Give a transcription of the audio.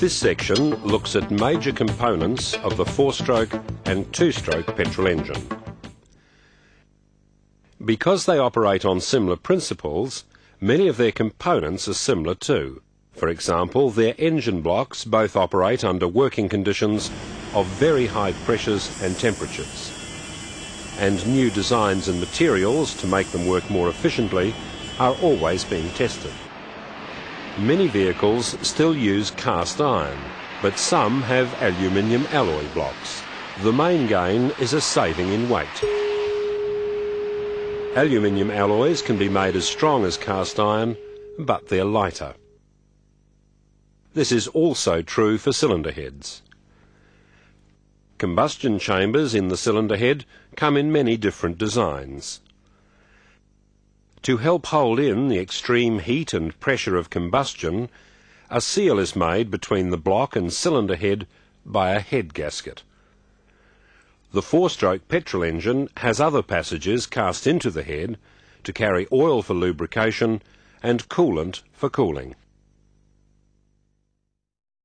This section looks at major components of the four-stroke and two-stroke petrol engine. Because they operate on similar principles, many of their components are similar too. For example, their engine blocks both operate under working conditions of very high pressures and temperatures. And new designs and materials to make them work more efficiently are always being tested. Many vehicles still use cast iron, but some have aluminium alloy blocks. The main gain is a saving in weight. Aluminium alloys can be made as strong as cast iron, but they're lighter. This is also true for cylinder heads. Combustion chambers in the cylinder head come in many different designs. To help hold in the extreme heat and pressure of combustion, a seal is made between the block and cylinder head by a head gasket. The four-stroke petrol engine has other passages cast into the head to carry oil for lubrication and coolant for cooling.